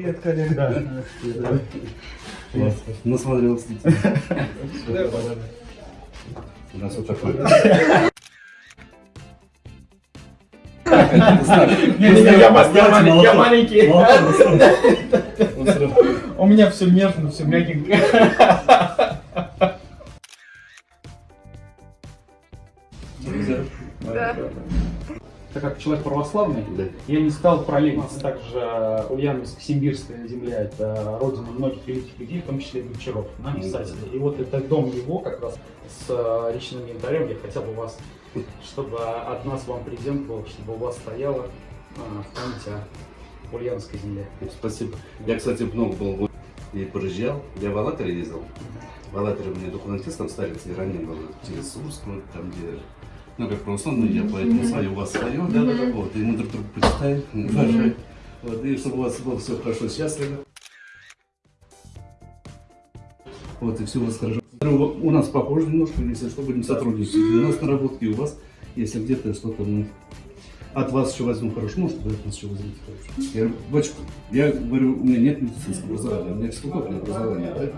Привет, коллега. Класс. Насмотрелся. У нас вот такой. Я маленький. У меня все нежно, все мягенько. Человек православный, Да. я не стал параллельно. Также Ульяновск, Симбирская земля, это родина многих великих людей, в том числе Гончаров, да, писателей. И вот это дом его как раз с э, речным янтарем. Я хотел бы вас, чтобы от нас вам презент был, чтобы у вас стояло э, в память о Ульяновской земле. Спасибо. Я, кстати, много был и проезжал. Я в Аллатыре ездил. В Аллатыре у меня там старец, и ранее был через Сурск, там, где ну, как православный, я поэтому свое, у вас свое, да, да, вот, и мы друг друга почитаем, уважаем, вот, и чтобы у вас было все хорошо, счастливо. Вот, и все у вас хорошо. У нас похоже немножко, если что, будем сотрудничать. У нас наработки, у вас, если где-то что-то мы от вас еще возьму хорошо, может, вы от нас еще возьмете хорошо. Я, говорю, «Батюшка, я говорю, у меня нет медицинского образования, у меня физкультурное образование, да?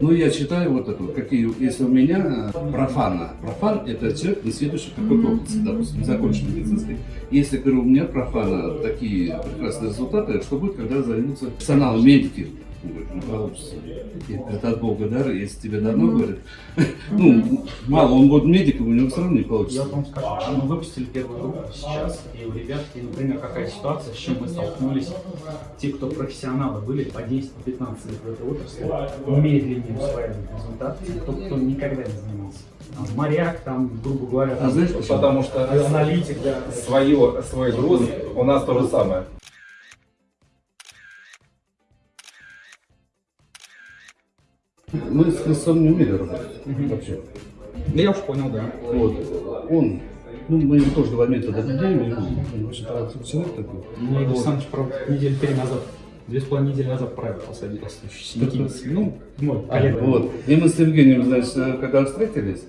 Ну, я читаю вот это, какие, если у меня профана, профан – это человек, не следующий какой-то области, допустим, не закончил медицинской. Если, говорю, у меня профана такие прекрасные результаты, что будет, когда займутся персонал, медики? Говорит, ну, получится. И Это от Бога дар, если тебе дано, говорит. Ну, мало, он будет медиком, у него все равно не Я получится. вам скажу, мы выпустили первую группу сейчас, и у ребят, и, например, какая ситуация, с чем мы столкнулись. Те, кто профессионалы были по 10-15 лет в этой отрасли, медленнее усваивают результаты, те, кто, кто никогда не занимался. Там, моряк, там, грубо говоря, А там, знаешь почему? Потому что аналитик, да. свое, свой груз у нас то же самое. Мы с Христом не умели работать вообще. Да я уж понял, да. Вот. Он, ну, мы ему тоже два метода людей, он талантливый человек такой. Мне Игорь Александрович, правда, неделю три назад, две с половиной недели назад правил посадил. Синяки. Ну, мой коллега. Вот. И мы с Евгением, значит, когда встретились,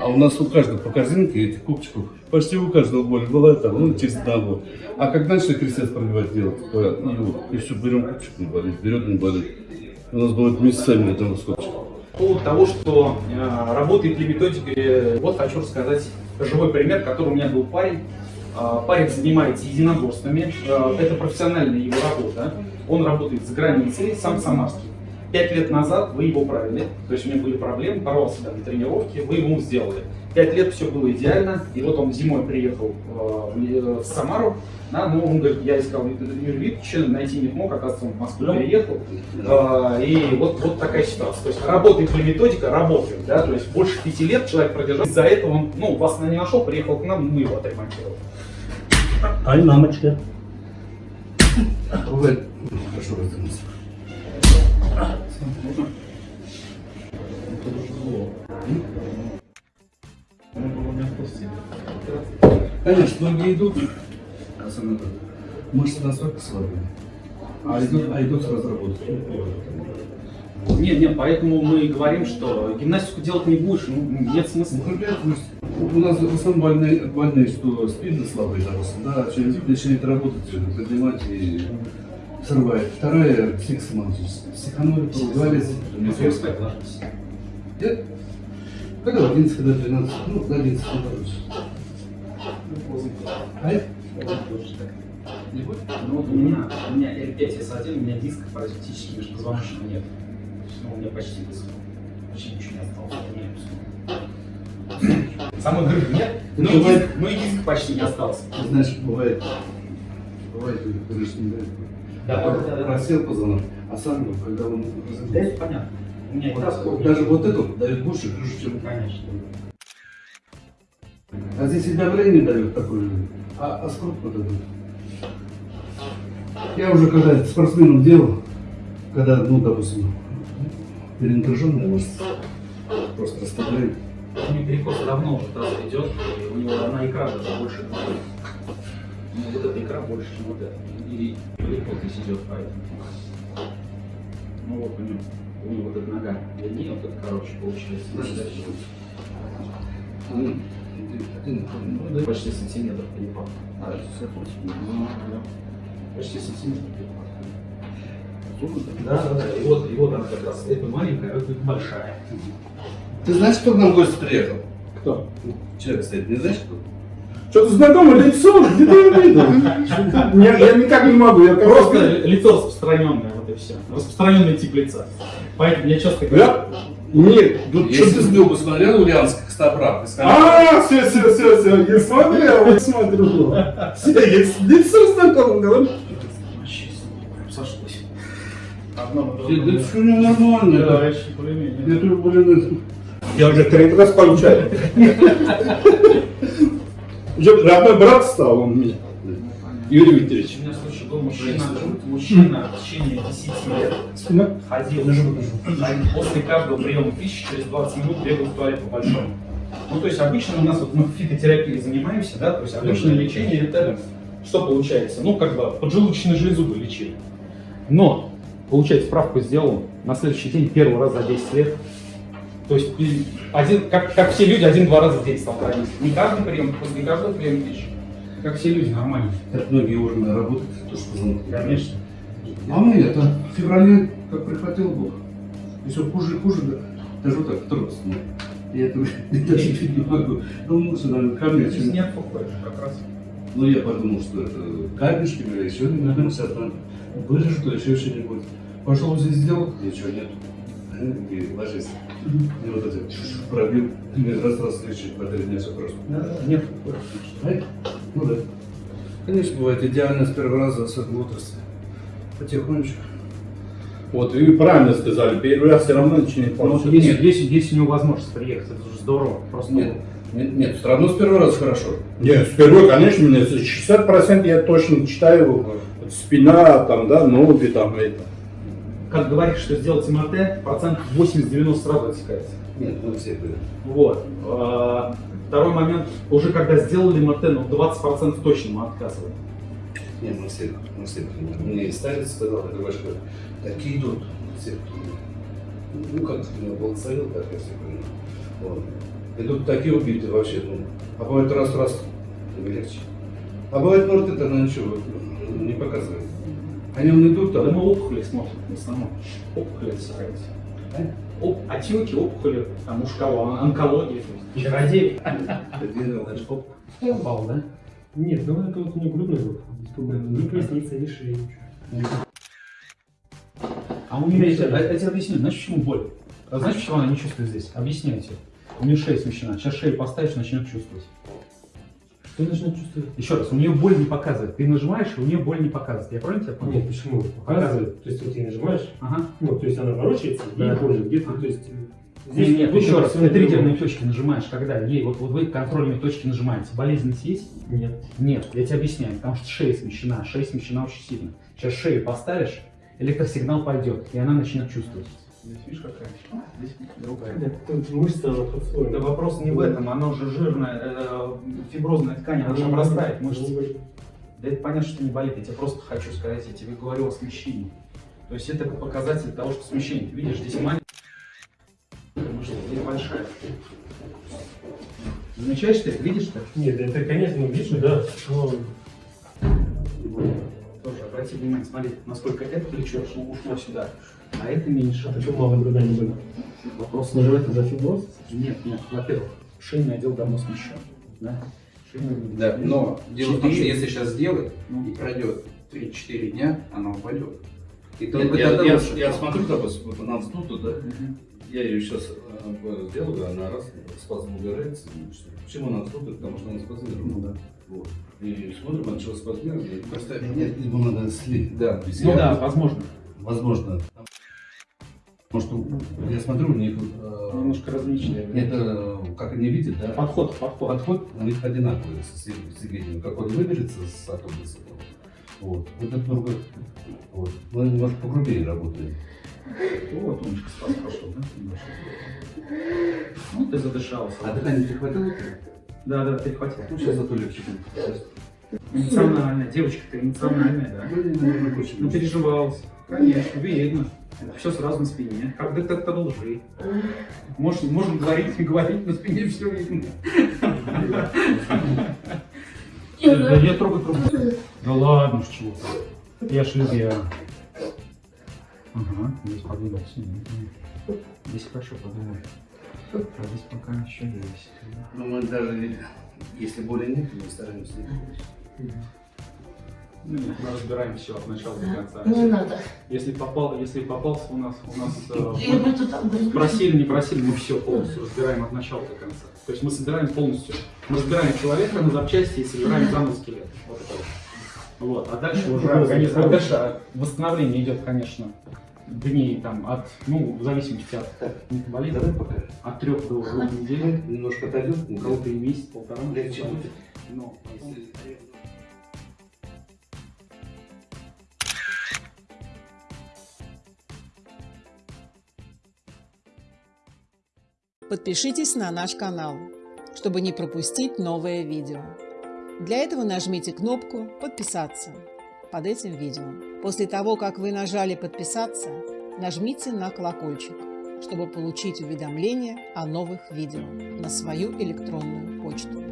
а у нас у каждого по корзинке этих кубчиков, почти у каждого боль была там, ну, через одного. А как начали крестец пробивать делать, то, вот, и все, берем кубчик, не болит, берет, не болит. У нас будет месяцами этого скотча. По поводу того, что э, работает ли методика, вот хочу рассказать живой пример, который у меня был парень. Э, парень занимается единоборствами, э, это профессиональная его работа. Он работает за границей, сам самарский. Пять лет назад вы его правили, то есть у него были проблемы, порвался там на тренировке, вы ему сделали. Пять лет все было идеально, и вот он зимой приехал э, в, в Самару, да, ну, он говорит, я искал Юрия Викторовича, найти не мог, оказывается, он в Москву переехал. А, И вот, вот такая ситуация. То есть работает ли методика? Работает. Да? То есть больше пяти лет человек продержал. Из-за этого он ну, вас не нашел, приехал к нам, мы его отремонтировали. Ай, мамочка. Ну, хорошо разделился. Конечно, многие идут, особенно мышцы настолько слабые, а идут, а идут с разработки. Нет, нет, поэтому мы говорим, что гимнастику делать не будешь, ну, нет смысла. Ну, ну, у нас в основном больные, больные что спины слабые, допустим, да, через начинает работать, поднимать и срывает. Вторая психосоматическая. Психономия, говорится, Нет? Когда в 11, когда в 12, ну, до 11 не короче. А? Не будет? Ну вот у меня, у меня L5S1, у меня дисков практически межпозвоночного нет. Ну, у меня почти дисков. Почти ничего не осталось. Нет. Самой грыжи нет, ну и, диск, ну и диск почти не остался. Ты знаешь, бывает, бывает, ты говоришь, не дает. Да, да, да. Просел позвонок, а сам, ну, когда он Да, это понятно. У меня вот, даже вот это дает больше чем Конечно. А здесь и давление дает такое, а, а сколько вот это? Я уже когда спортсменом делал, когда, ну, допустим, перенапряженная мышца, просто расслабляет. У него перекос давно уже таз идет, и у него одна икра даже больше. Ну, вот эта икра больше, чем вот эта. И перекос здесь идет поэтому. Ну вот у него, у него вот эта нога длиннее, вот эта короче получается. Почти сантиметр перепад. а. Почти сантиметр перепад. Да, да, да. И вот, и вот она как раз. Это маленькая, а это большая. Ты знаешь, кто к нам в гости приехал? Кто? Человек стоит, не знаешь кто? Что-то знакомое лицо, где ты его видел? Я, я никак не могу, я Просто просто... лицо распространенное, вот и все. Распространенный тип лица. Поэтому я часто говорю. Я... Нет, тут Если что-то... ты бы смотрел Ульяновских костоправ, и сказал, А, все, все, все, все, я смотрел, я смотрю. Все, я с лицом знакомым говорю. Сошлось. Одно на «Ты- другое. да что не нормально, Да, вообще, более-менее. это, блин, Я уже третий раз получаю. Уже родной брат стал он мне, Юрий Викторович. У меня, слушай, был мужчина, мужчина в течение 10 лет Спина. ходил ходил после каждого приема пищи через 20 минут бегал в туалет по-большому. Ну, то есть обычно у нас вот мы фитотерапией занимаемся, да, то есть обычное лечение это что получается? Ну, как бы поджелудочную железу бы лечили. Но, получается, справку сделал на следующий день первый раз за 10 лет. То есть один, как, как все люди, один-два раза в день стал ходить. Не каждый прием, после каждого приема пищи. Как все люди, нормально. как многие органы работают, то что позвонки. Конечно. А мы это, в феврале, как прихватил Бог. И все хуже и хуже, да. Даже вот так, трос. ну. Я это даже чуть не могу. Ну, лучше, наверное, камень, Здесь чем... нет покоя, как раз. Ну, я подумал, что это камешки или еще наверное, там вырежу, еще что-нибудь. Пошел здесь сделал, ничего нет. И ложись. И вот это пробил, и раз раз следующий по три дня все просто. Нет покоя. Ай, Ну да. Конечно, бывает идеально с первого раза, особенно в отрасли. Потихонечку. Вот, и правильно сказали, первый раз все равно не Ну, получится. есть, есть, есть у него возможность приехать, это же здорово. Просто Нет, нет, нет, все равно с первого раза хорошо. Нет, впервые, конечно, мне 60% я точно читаю, спина, там, да, ноги, там, это. как говоришь, что сделать МРТ, процентов 80-90 сразу отсекается. Нет, мы все были. Вот. А, Второй момент, уже когда сделали МРТ, ну 20% точно мы отказываем. Нет, мы все, мы все понимаем. Мне и старец сказал, это ваш говорит, такие идут, все, ну как ты меня благословил, так я все понимаю. Вот. Идут такие убитые вообще, ну, а бывает раз-раз, и легче. А бывает, может, это на ничего не показывает. Они вон идут Да там, мы опухоли смотрим в основном. Опухоли отсекаются. Оп, отеки, опухоли, там уж кого, он- онкология, то есть чародей. где делаешь, оп, Попал, да? Нет, ну это вот не крупный зуб. Ни поясница, ни ничего. А у меня есть, я, я тебе объясню, знаешь, почему боль? А знаешь, почему она не чувствует здесь? Объясняю тебе. У нее шея смещена. Сейчас шею поставишь, начнет чувствовать. Что начнет чувствовать? Еще раз, у нее боль не показывает. Ты нажимаешь, и у нее боль не показывает. Я правильно тебя понял? Нет, почему? Показывает. То есть вот ты нажимаешь, Ага. ну, то есть она ворочается Да. и болит. Где-то, то есть... Нет, нет, еще раз, ты триггерные точки нажимаешь, когда ей, вот, вот вы контрольные точки нажимаете, болезненность есть? Нет. Нет, я тебе объясняю, потому что шея смещена, шея смещена очень сильно. Сейчас шею поставишь, электросигнал пойдет, и она начнет чувствовать. Здесь видишь какая? Здесь другая. Нет, тут мышца, она под слоем. Да вопрос не в этом, она уже жирная, э, фиброзная ткань, она же обрастает мышцы. Да это понятно, что не болит, я тебе просто хочу сказать, я тебе говорю о смещении. То есть это показатель того, что смещение. Ты видишь, здесь здесь большая. Замечаешь ты, видишь ты? Нет, это, конечно, вижу, да. Но Тоже обрати внимание, смотри, насколько это плечо ушло сюда, а это меньше. почему мало груда не было? Вопрос Может, это за фиброз? Нет, нет, во-первых, шейный отдел давно смещен. Да? Шейный. Да, но дело в том, что если сейчас сделать Ну. и пройдет 3-4 дня, она упадет. И только я, тогда я, лучше. я смотрю, допустим, вот она вздута, да, Мгм. я ее сейчас сделаю, она раз, спазм убирается. Почему она вздута? Потому что она спазмирована. Ну да. Вот. И смотрим, от чего спазмирована. Просто нет, его надо слить. Да. Ну да, возможно. Возможно. Потому что я смотрю, у них э, Немножко различные. это как они видят, да? Подход, подход. Подход у них одинаковый с, Евгением. Как он выберется с автобуса, вот. Вот это только, вот. Мы немножко погрубее работаем. Вот, умничка, спас пошел, да? Ну, ты задышался. А дыхание перехватило? Да, да, перехватил. Ну, сейчас зато легче будет. Эмоциональная. Девочка-то эмоциональная, да. Ну, переживалась. Конечно, видно. Все сразу на спине. Как детектор лжи. Можно, можно говорить, не говорить, на спине все видно. Да я трогаю трубку. Да ладно, чего ты. Я ж любя. Ага, здесь подвигался. Здесь хорошо подумал. А здесь пока еще есть. Но мы даже, если боли нет, мы стараемся не. Ну, нет, мы разбираем все от начала до конца. Не надо. Если попал, если попался у нас, у нас э, просили, не просили, мы все полностью разбираем от начала до конца. То есть мы собираем полностью, мы разбираем человека на запчасти и собираем заново скелет. Вот это вот. Вот. А дальше уже организм, а дальше восстановление идет, конечно, дней там от, ну, в зависимости от метаболизма, Давай пока. от трех до двух недель. Немножко отойдем. У кого-то и месяц, полтора. Легче будет. Но потом- Подпишитесь на наш канал, чтобы не пропустить новое видео. Для этого нажмите кнопку «Подписаться» под этим видео. После того, как вы нажали «Подписаться», нажмите на колокольчик, чтобы получить уведомления о новых видео на свою электронную почту.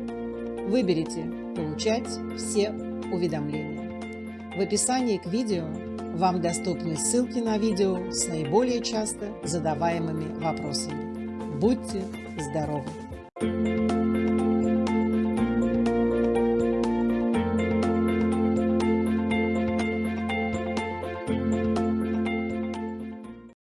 Выберите «Получать все уведомления». В описании к видео вам доступны ссылки на видео с наиболее часто задаваемыми вопросами. Будьте здоровы!